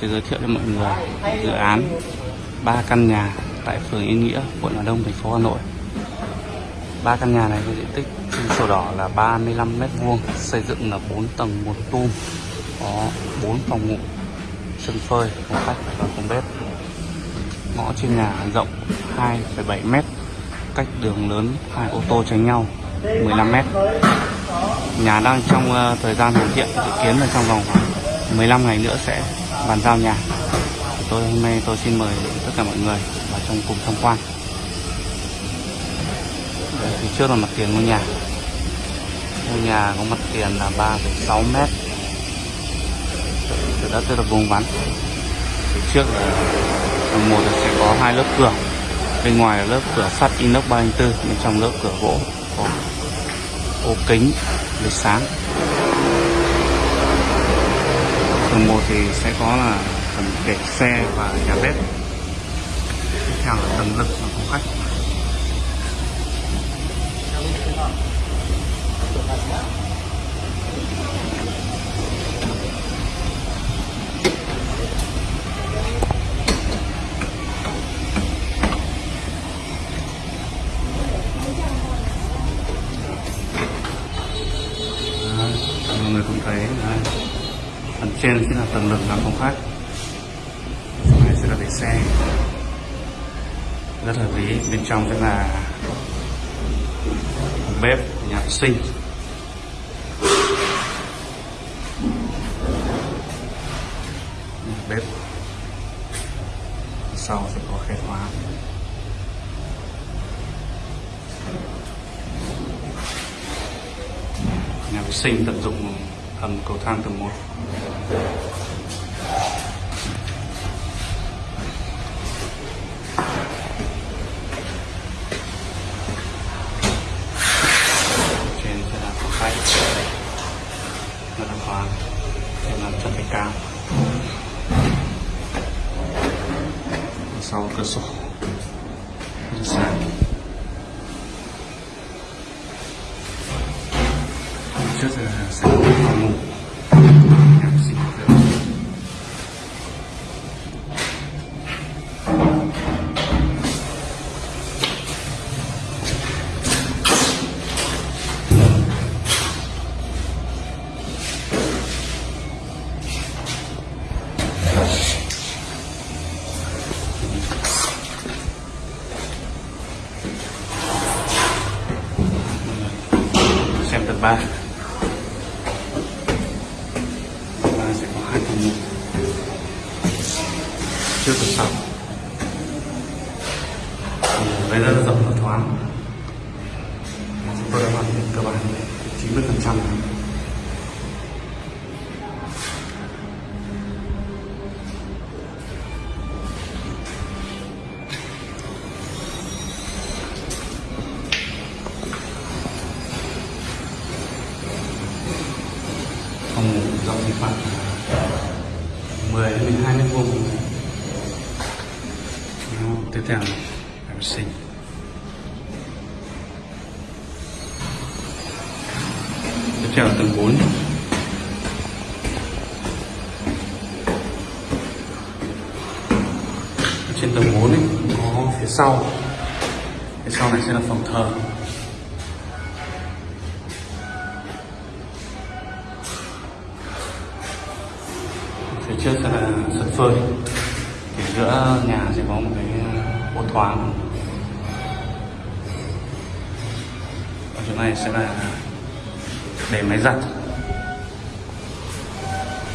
sẽ giới thiệu cho mọi người dự án ba căn nhà tại phường Yên Nghĩa, quận Hà Đông, thành phố Hà Nội. Ba căn nhà này có diện tích trên sổ đỏ là 35 m2, xây dựng là 4 tầng một tum, có 4 phòng ngủ, sân phơi, phòng khách và phòng bếp. Ngõ trên nhà rộng 2,7 m, cách đường lớn hai ô tô tránh nhau 15 m. Nhà đang trong ờ, thời gian hoàn thiện, dự kiến là trong vòng khoảng 15 ngày nữa sẽ bàn giao nhà. Tôi hôm nay tôi xin mời tất cả mọi người vào trong cùng tham quan. Đây, phía trước là mặt tiền ngôi nhà. Ngôi nhà có mặt tiền là 3,6 mét. từ đất rất là vuông vắn. Phía trước là tầng một là sẽ có hai lớp cửa. Bên ngoài là lớp cửa sắt inox 304, bên trong lớp cửa gỗ có ô kính để sáng tầng 1 thì sẽ có là phần để xe và nhà bếp tiếp theo là tầng lực và phòng khách Đấy, mọi người cũng thấy đấy phần trên sẽ là tầng lực làm phòng khách phần này sẽ là để xe. Rất hợp lý bên trong sẽ là bếp nhà vệ sinh. Bếp. Sau sẽ có khe khóa. Nhà vệ sinh tận dụng hầm cầu thang tầng 1 trên sẽ là phòng khách. Rất là hóa trên làm chất thạch cao. Sau cửa sổ. Sáng trước sẽ còn ngủ xem tập 3 sẽ có chưa phòng ngủ đây rất là rộng và thoáng chúng tôi đã hoàn thiện cơ bản 90% 10 đến 12 mét vuông Đó, tiếp theo là vệ sinh tiếp theo là tầng 4 trên tầng 4 ấy, có phía sau. Phía sau này sẽ là phòng thờ. Trước là sân phơi. Thì giữa nhà sẽ có một cái ờ, ô thoáng. Ở chỗ này sẽ là để máy giặt.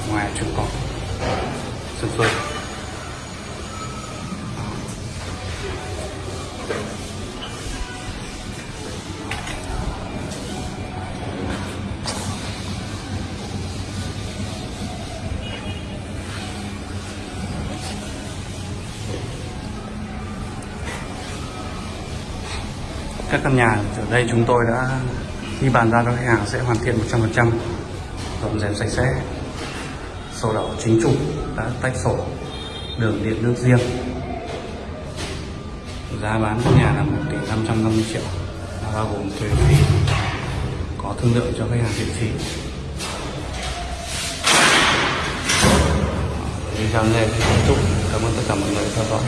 Ngoài chỗ cọp sân phơi. Các căn nhà ở đây chúng tôi đã khi bàn giao cho khách hàng sẽ hoàn thiện 100% dọn dẹp sạch sẽ. Sổ đỏ chính chủ đã tách sổ, đường điện nước riêng. Giá bán căn nhà là 1 tỷ 550 triệu bao gồm thuế phí, có thương lượng cho khách hàng miễn phí video này kết thúc cảm ơn tất cả mọi người theo dõi.